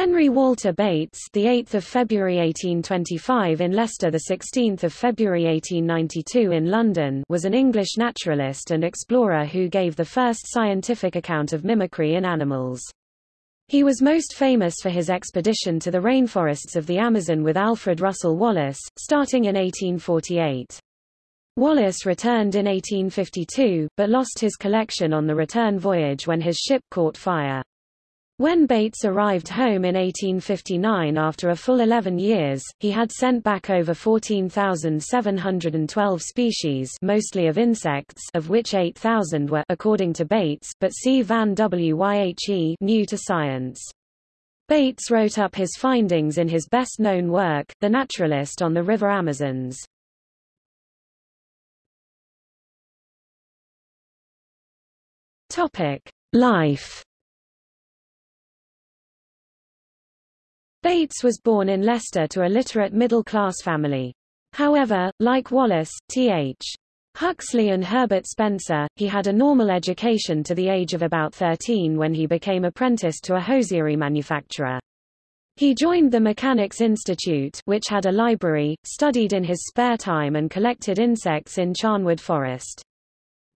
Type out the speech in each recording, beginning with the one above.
Henry Walter Bates, the 8th of February 1825 in Leicester, the 16th of February 1892 in London, was an English naturalist and explorer who gave the first scientific account of mimicry in animals. He was most famous for his expedition to the rainforests of the Amazon with Alfred Russel Wallace, starting in 1848. Wallace returned in 1852, but lost his collection on the return voyage when his ship caught fire. When Bates arrived home in 1859 after a full 11 years, he had sent back over 14,712 species mostly of insects of which 8,000 were according to Bates, but C. Van Wyhe new to science. Bates wrote up his findings in his best-known work, The Naturalist on the River Amazons. Life Bates was born in Leicester to a literate middle-class family. However, like Wallace, T.H. Huxley and Herbert Spencer, he had a normal education to the age of about 13 when he became apprenticed to a hosiery manufacturer. He joined the Mechanics Institute, which had a library, studied in his spare time and collected insects in Charnwood Forest.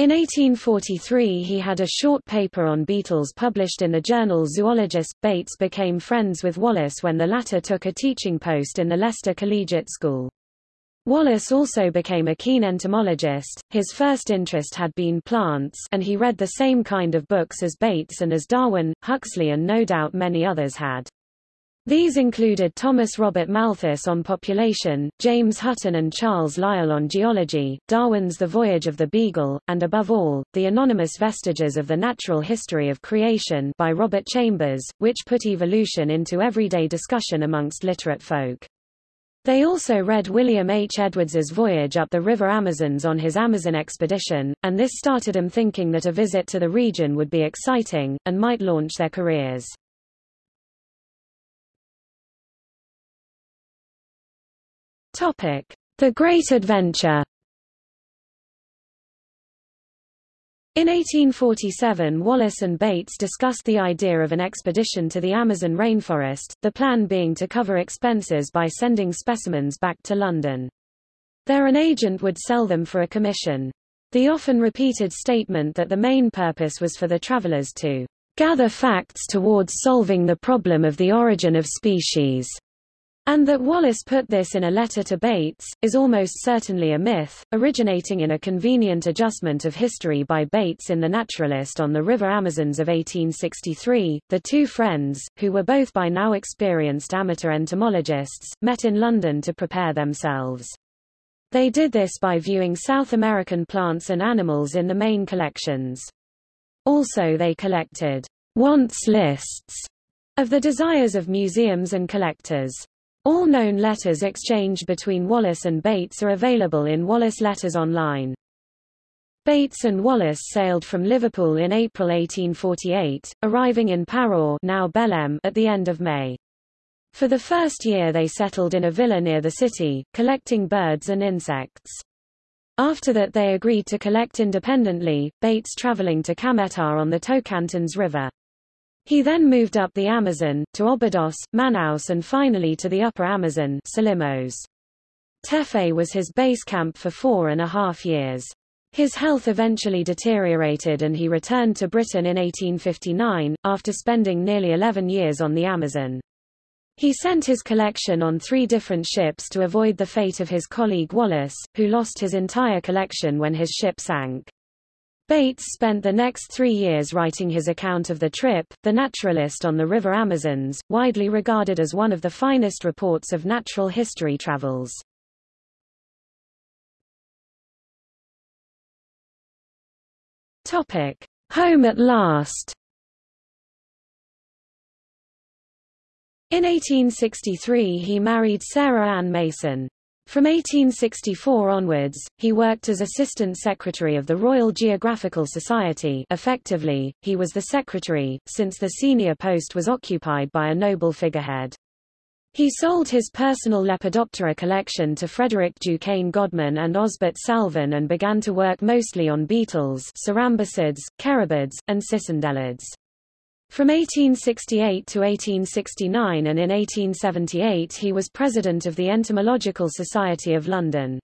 In 1843 he had a short paper on beetles published in the journal Zoologist. Bates became friends with Wallace when the latter took a teaching post in the Leicester Collegiate School. Wallace also became a keen entomologist, his first interest had been plants and he read the same kind of books as Bates and as Darwin, Huxley and no doubt many others had. These included Thomas Robert Malthus on population, James Hutton and Charles Lyell on geology, Darwin's The Voyage of the Beagle, and above all, The Anonymous Vestiges of the Natural History of Creation by Robert Chambers, which put evolution into everyday discussion amongst literate folk. They also read William H. Edwards's voyage up the River Amazons on his Amazon expedition, and this started them thinking that a visit to the region would be exciting, and might launch their careers. Topic: The Great Adventure. In 1847 Wallace and Bates discussed the idea of an expedition to the Amazon rainforest, the plan being to cover expenses by sending specimens back to London. There an agent would sell them for a commission. The often repeated statement that the main purpose was for the travelers to gather facts towards solving the problem of the origin of species and that Wallace put this in a letter to Bates, is almost certainly a myth, originating in a convenient adjustment of history by Bates in The Naturalist on the River Amazons of 1863. The two friends, who were both by now experienced amateur entomologists, met in London to prepare themselves. They did this by viewing South American plants and animals in the main collections. Also they collected wants lists of the desires of museums and collectors. All known letters exchanged between Wallace and Bates are available in Wallace Letters Online. Bates and Wallace sailed from Liverpool in April 1848, arriving in Pará now Belem at the end of May. For the first year they settled in a villa near the city, collecting birds and insects. After that they agreed to collect independently, Bates traveling to Cametá on the Tocantins River. He then moved up the Amazon, to Obidos, Manaus and finally to the upper Amazon Solimões. Tefé was his base camp for four and a half years. His health eventually deteriorated and he returned to Britain in 1859, after spending nearly 11 years on the Amazon. He sent his collection on three different ships to avoid the fate of his colleague Wallace, who lost his entire collection when his ship sank. Bates spent the next three years writing his account of the trip, The Naturalist on the River Amazons, widely regarded as one of the finest reports of natural history travels. Topic. Home at last In 1863 he married Sarah Ann Mason. From 1864 onwards, he worked as Assistant Secretary of the Royal Geographical Society effectively, he was the secretary, since the senior post was occupied by a noble figurehead. He sold his personal Lepidoptera collection to Frederick DuCane Godman and Osbert Salvin and began to work mostly on beetles cerambycids, carabids, and cicindelids. From 1868 to 1869 and in 1878 he was president of the Entomological Society of London.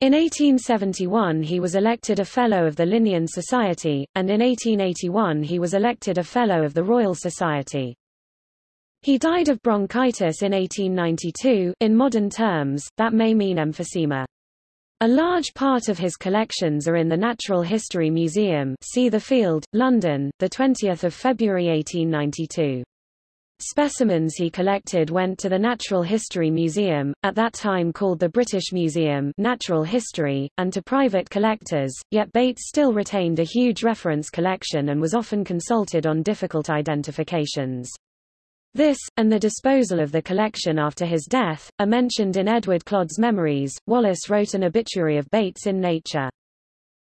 In 1871 he was elected a Fellow of the Linnean Society, and in 1881 he was elected a Fellow of the Royal Society. He died of bronchitis in 1892, in modern terms, that may mean emphysema. A large part of his collections are in the Natural History Museum see the Field, London, 20 February 1892. Specimens he collected went to the Natural History Museum, at that time called the British Museum Natural History, and to private collectors, yet Bates still retained a huge reference collection and was often consulted on difficult identifications. This, and the disposal of the collection after his death, are mentioned in Edward Clodd's Memories. Wallace wrote an obituary of Bates in Nature.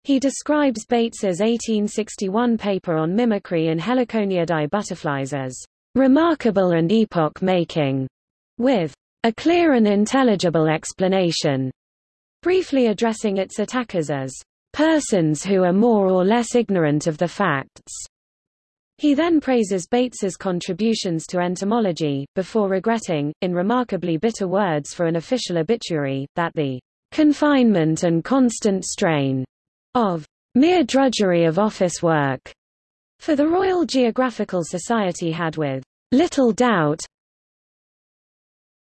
He describes Bates's 1861 paper on mimicry in Heliconiidae butterflies as remarkable and epoch-making, with a clear and intelligible explanation, briefly addressing its attackers as persons who are more or less ignorant of the facts. He then praises Bates's contributions to entomology, before regretting, in remarkably bitter words for an official obituary, that the confinement and constant strain of mere drudgery of office work for the Royal Geographical Society had with little doubt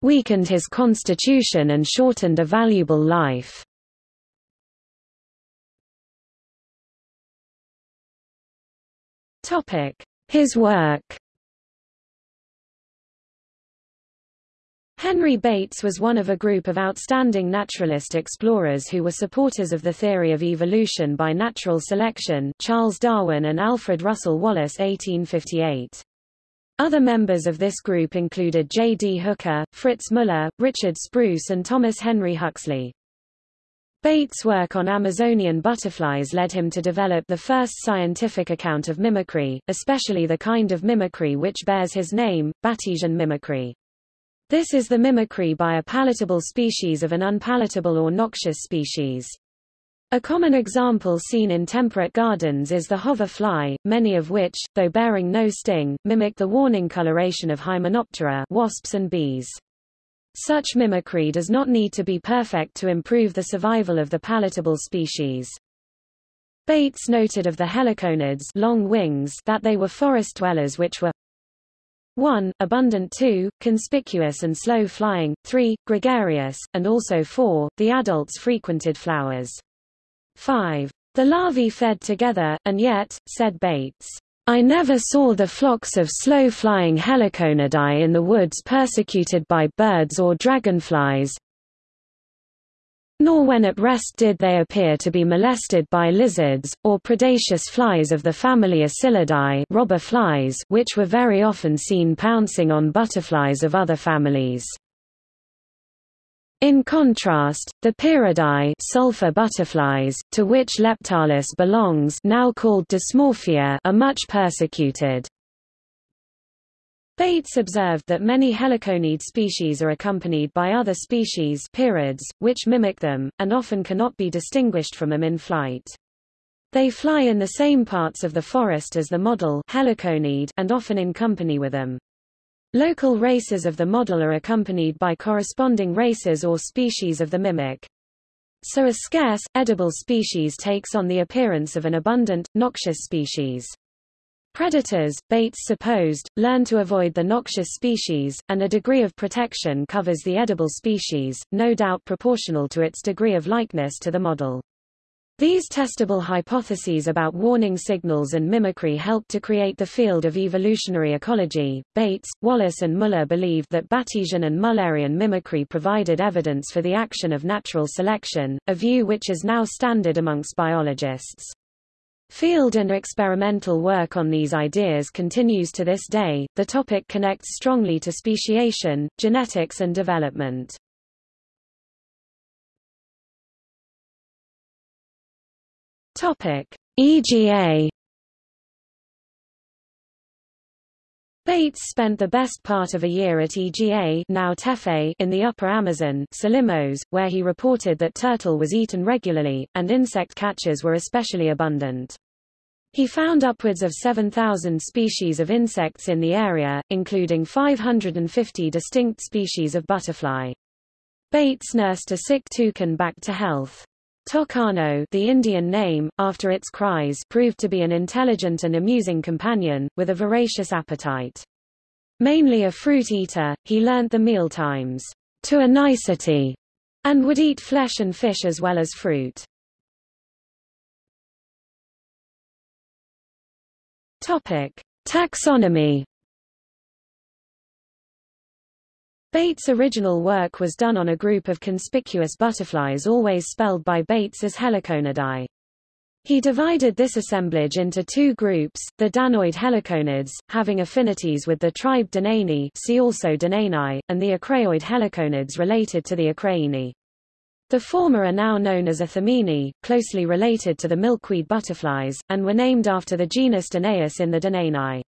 weakened his constitution and shortened a valuable life. Topic: His work. Henry Bates was one of a group of outstanding naturalist explorers who were supporters of the theory of evolution by natural selection Charles Darwin and Alfred Russel Wallace 1858. Other members of this group included J. D. Hooker, Fritz Muller, Richard Spruce and Thomas Henry Huxley. Bates' work on Amazonian butterflies led him to develop the first scientific account of mimicry, especially the kind of mimicry which bears his name, Batesian mimicry. This is the mimicry by a palatable species of an unpalatable or noxious species. A common example seen in temperate gardens is the hover fly, many of which, though bearing no sting, mimic the warning coloration of Hymenoptera wasps and bees. Such mimicry does not need to be perfect to improve the survival of the palatable species. Bates noted of the heliconids long wings that they were forest dwellers which were 1. Abundant 2. Conspicuous and slow flying 3. Gregarious, and also 4. The adults frequented flowers. 5. The larvae fed together, and yet, said Bates, I never saw the flocks of slow-flying heliconidae in the woods persecuted by birds or dragonflies, nor when at rest did they appear to be molested by lizards, or predaceous flies of the family Asilidae robber flies which were very often seen pouncing on butterflies of other families. In contrast, the Pieridae sulfur butterflies, to which Leptalis belongs now called Dismorphia are much persecuted. Bates observed that many heliconid species are accompanied by other species Pierids, which mimic them, and often cannot be distinguished from them in flight. They fly in the same parts of the forest as the model heliconid and often in company with them. Local races of the model are accompanied by corresponding races or species of the mimic. So a scarce, edible species takes on the appearance of an abundant, noxious species. Predators, Bates supposed, learn to avoid the noxious species, and a degree of protection covers the edible species, no doubt proportional to its degree of likeness to the model. These testable hypotheses about warning signals and mimicry helped to create the field of evolutionary ecology. Bates, Wallace, and Muller believed that Batesian and Mullerian mimicry provided evidence for the action of natural selection, a view which is now standard amongst biologists. Field and experimental work on these ideas continues to this day. The topic connects strongly to speciation, genetics, and development. Topic: EGA Bates spent the best part of a year at EGA now Tefe in the upper Amazon Solimões, where he reported that turtle was eaten regularly, and insect catches were especially abundant. He found upwards of 7,000 species of insects in the area, including 550 distinct species of butterfly. Bates nursed a sick toucan back to health. Tocano the Indian name, after its cries proved to be an intelligent and amusing companion, with a voracious appetite. Mainly a fruit eater, he learnt the meal times to a nicety, and would eat flesh and fish as well as fruit. Topic: Taxonomy. Bates' original work was done on a group of conspicuous butterflies always spelled by Bates as Heliconidae. He divided this assemblage into two groups, the Danaoid heliconids, having affinities with the tribe Danaini see also Danainae, and the Acraeoid heliconids related to the Acraeinae. The former are now known as Ithomiinae, closely related to the milkweed butterflies, and were named after the genus Danaus in the Danainae.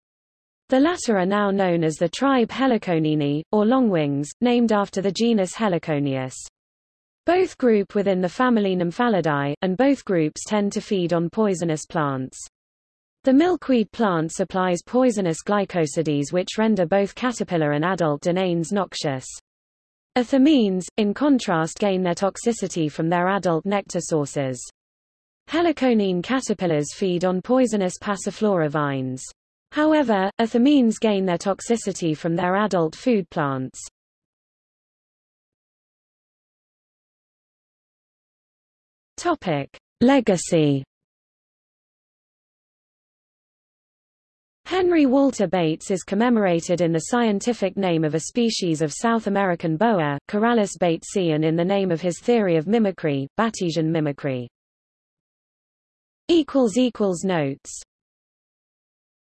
The latter are now known as the tribe Heliconini, or longwings, named after the genus Heliconius. Both group within the family Nymphalidae, and both groups tend to feed on poisonous plants. The milkweed plant supplies poisonous glycosides which render both caterpillar and adult Danaines noxious. Ithomiines, in contrast gain their toxicity from their adult nectar sources. Heliconine caterpillars feed on poisonous passiflora vines. However, ithomiines gain their toxicity from their adult food plants. Topic: Legacy Henry Walter Bates is commemorated in the scientific name of a species of South American boa, Corallus batesii and in the name of his theory of mimicry, Batesian mimicry. Notes